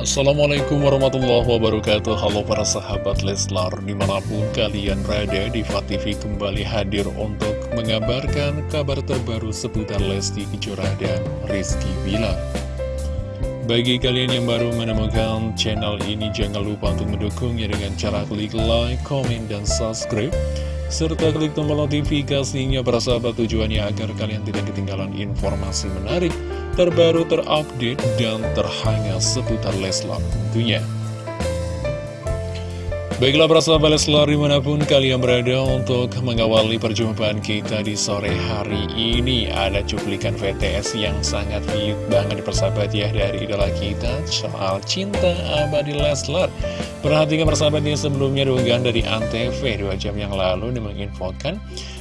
Assalamualaikum warahmatullahi wabarakatuh. Halo para sahabat Leslar Di mana pun kalian berada di TV kembali hadir untuk mengabarkan kabar terbaru seputar Lesti Kejora dan Rizky Bilar. Bagi kalian yang baru menemukan channel ini Jangan lupa untuk mendukungnya dengan cara klik like, comment, dan subscribe serta klik tombol notifikasinya para sahabat tujuannya agar kalian tidak ketinggalan informasi menarik terbaru, terupdate, dan terhangat seputar Leslar tentunya. Baiklah para sahabat Leslar di mana pun kalian berada untuk mengawali perjumpaan kita di sore hari ini Ada cuplikan VTS yang sangat hit banget di persahabat ya dari idola kita soal cinta abadi Leslar Perhatikan persahabatnya sebelumnya diunggahan dari Antv dua jam yang lalu ini menginfokan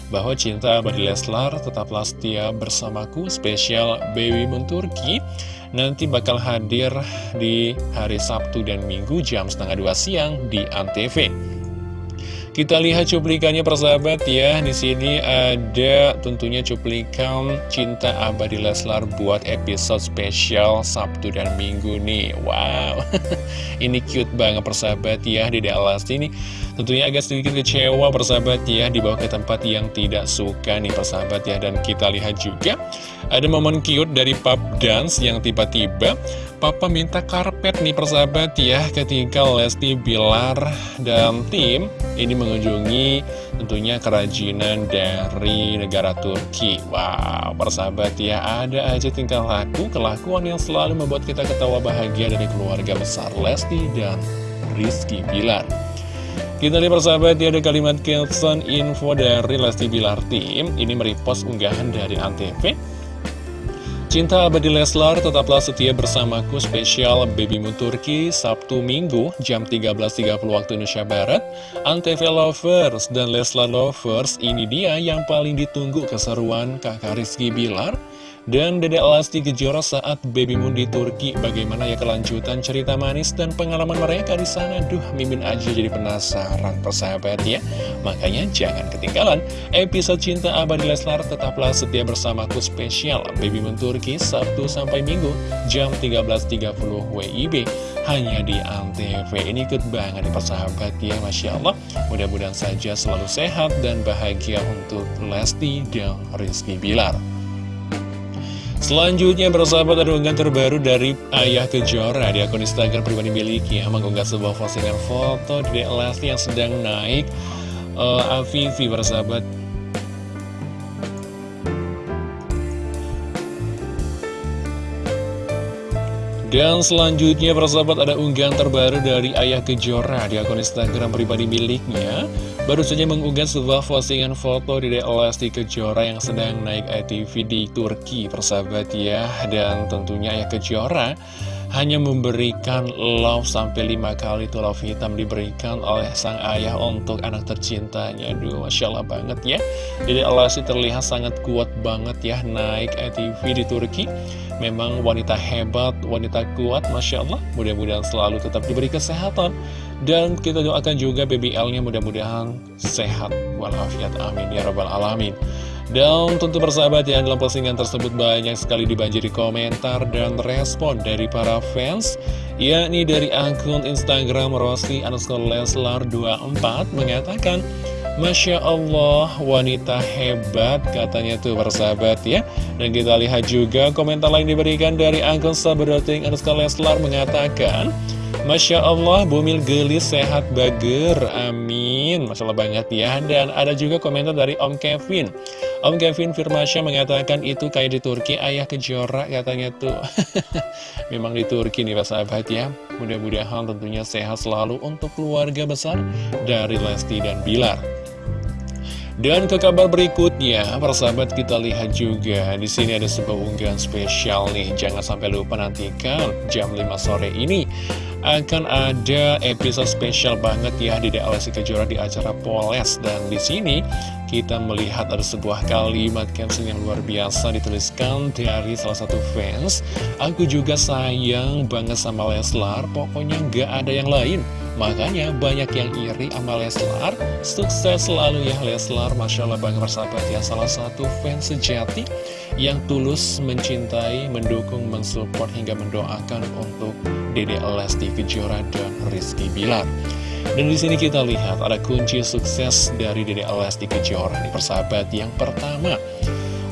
bahwa cinta abadi Leslar tetaplah setia bersamaku spesial Baby Moon Turki nanti bakal hadir di hari Sabtu dan Minggu jam setengah dua siang di Antv. Kita lihat cuplikannya persahabat ya. Di sini ada tentunya cuplikan Cinta Abadi Leslar buat episode spesial Sabtu dan Minggu nih. Wow. ini cute banget persahabat ya di Dallas ini. Tentunya agak sedikit kecewa persahabat ya dibawa ke tempat yang tidak suka nih persahabat ya dan kita lihat juga ada momen cute dari pub dance yang tiba-tiba Papa minta karpet nih persahabat ya ketika Lesti Bilar dan tim ini mengunjungi tentunya kerajinan dari negara Turki. Wow, persahabat ya ada aja tingkah laku, kelakuan yang selalu membuat kita ketawa bahagia dari keluarga besar Lesti dan Rizky Bilar. Kita lihat persahabat ya ada kalimat caption info dari Lesti Bilar Tim. Ini merepost unggahan dari Antv. Cinta abadi Leslar tetaplah setia bersamaku spesial Baby Moon Turki Sabtu Minggu jam 13.30 waktu Indonesia Barat. Antv Lovers dan Leslar Lovers ini dia yang paling ditunggu keseruan kakak Rizky Bilar dan Dedek Lesti Kejora saat Baby Moon di Turki Bagaimana ya kelanjutan cerita manis dan pengalaman mereka di sana? Duh, mimin aja jadi penasaran persahabat ya. Makanya jangan ketinggalan Episode Cinta Abadi Leslar. Tetaplah setia bersamaku spesial Baby Moon Turki Sabtu sampai Minggu jam 13.30 WIB hanya di Antv. Ini ikut banget nih persahabat ya Masya Allah. Mudah-mudahan saja selalu sehat dan bahagia untuk Lesti dan Rizky Bilar Selanjutnya ada unggahan terbaru dari Ayah Kejora di akun Instagram pribadi miliknya. Mengunggah sebuah postingan foto di Lesti yang sedang naik. Uh, Avivi bersahabat Dan selanjutnya persahabat ada unggahan terbaru dari Ayah Kejora di akun Instagram pribadi miliknya Baru saja mengunggah sebuah postingan foto di Lesti Kejora yang sedang naik ATV di Turki persahabat ya. Dan tentunya Ayah Kejora hanya memberikan love sampai lima kali itu love hitam diberikan oleh sang ayah untuk anak tercintanya. Aduh, Masya Allah banget ya. Jadi Lesti terlihat sangat kuat banget ya naik ATV di Turki. Memang wanita hebat, wanita kuat Masya Allah. Mudah-mudahan selalu tetap diberi kesehatan. Dan kita doakan juga BBL-nya mudah-mudahan sehat Walafiat. Amin ya rabbal alamin dan tentu bersahabat ya dalam postingan tersebut banyak sekali dibanjiri komentar dan respon dari para fans yakni dari akun Instagram Rossi underscore Leslar 24 mengatakan Masya Allah wanita hebat katanya tuh bersahabat ya. Dan kita lihat juga komentar lain diberikan dari akun sahabat underscore Leslar mengatakan Masya Allah, bumil gelis sehat bager, amin. Masya Allah banget ya. Dan ada juga komentar dari Om Kevin. Om Kevin Firmasya mengatakan itu kayak di Turki ayah kejora katanya tuh. Memang di Turki nih Pak sahabat ya. Mudah-mudahan tentunya sehat selalu untuk keluarga besar dari Lesti dan Bilar. Dan ke kabar berikutnya, persahabat kita lihat juga. Di sini ada sebuah unggahan spesial nih. Jangan sampai lupa nantikan jam 5 sore ini akan ada episode spesial banget ya di DLSI Kejora di acara Poles. Dan di sini kita melihat ada sebuah kalimat caption yang luar biasa dituliskan dari salah satu fans. Aku juga sayang banget sama Leslar pokoknya gak ada yang lain. Makanya banyak yang iri sama Leslar. Sukses selalu ya Leslar. Masya Allah banget bersahabat ya. Salah satu fans sejati yang tulus mencintai mendukung mensupport hingga mendoakan untuk Dede Lesti Kejora dan Rizky Bilar. Dan di sini kita lihat ada kunci sukses dari Dede Lesti Kejora di persahabat yang pertama.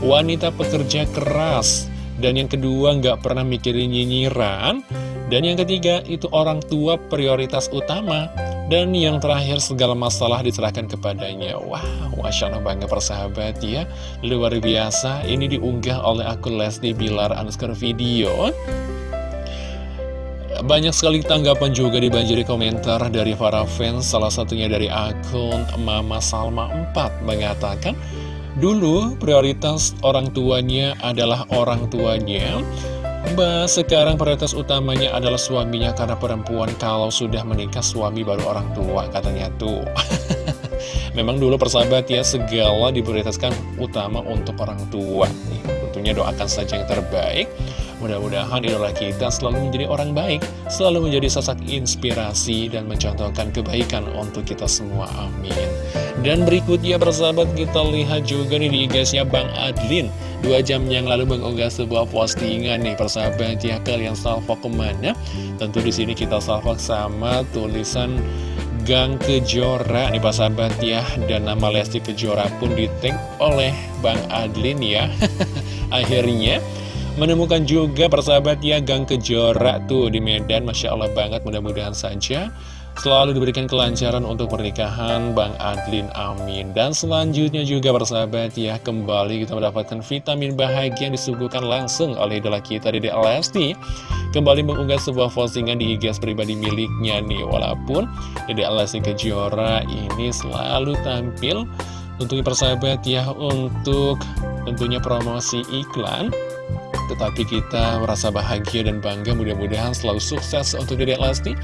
Wanita pekerja keras. Dan yang kedua nggak pernah mikirin nyinyiran. Dan yang ketiga itu orang tua prioritas utama. Dan yang terakhir segala masalah diserahkan kepadanya. Wah, Masya Allah bangga persahabat ya. Luar biasa, ini diunggah oleh akun Lesti Bilar Anuskar Video banyak sekali tanggapan juga dibanjiri komentar dari para fans Salah satunya dari akun Mama Salma 4 mengatakan Dulu prioritas orang tuanya adalah orang tuanya Mbak, sekarang prioritas utamanya adalah suaminya karena perempuan kalau sudah menikah suami baru orang tua katanya tuh. Memang dulu persahabat ya segala diprioritaskan utama untuk orang tua. Tentunya doakan saja yang terbaik. Mudah-mudahan idola kita selalu menjadi orang baik, selalu menjadi sosok inspirasi dan mencontohkan kebaikan untuk kita semua. Amin. Dan berikutnya persahabat kita lihat juga nih di IG-nya Bang Adlin. Dua jam yang lalu mengunggah sebuah postingan nih persahabat ya kalian salvok ke mana? Tentu di sini kita salvok sama tulisan Gang Kejora nih persahabat ya Dan nama Lesti Kejora pun di oleh Bang Adlin ya Akhirnya Menemukan juga persahabat ya Gang Kejora tuh di Medan. Masya Allah banget mudah-mudahan saja Selalu diberikan kelancaran untuk pernikahan Bang Adlin Amin. Dan selanjutnya juga persahabat ya Kembali kita mendapatkan vitamin bahagia yang disuguhkan langsung oleh idola kita Dede Lesti. Kembali mengunggah sebuah postingan di IG pribadi miliknya nih. Walaupun Dede Lesti Kejora ini selalu tampil Untuk persahabat ya Untuk tentunya promosi iklan tetapi kita merasa bahagia dan bangga. Mudah-mudahan selalu sukses untuk Dedek Lesti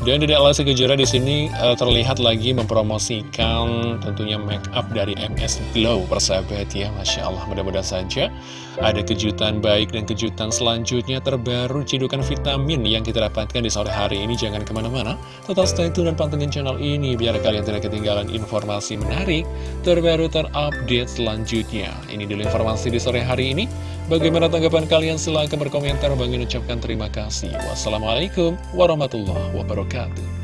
dan Dedek Lesti Kejora di sini uh, terlihat lagi mempromosikan tentunya make up dari MS Glow persahabat ya Masya Allah mudah-mudahan saja ada kejutan baik dan kejutan selanjutnya terbaru cidukan vitamin yang kita dapatkan di sore hari ini. Jangan ke mana-mana tetap stay tune dan pantengin channel ini biar kalian tidak ketinggalan informasi menarik terbaru terupdate selanjutnya. Ini dulu informasi di sore hari ini. Bagaimana tanggapan kalian? Silahkan berkomentar. Bagi ucapkan terima kasih. Wassalamualaikum warahmatullahi wabarakatuh Captain.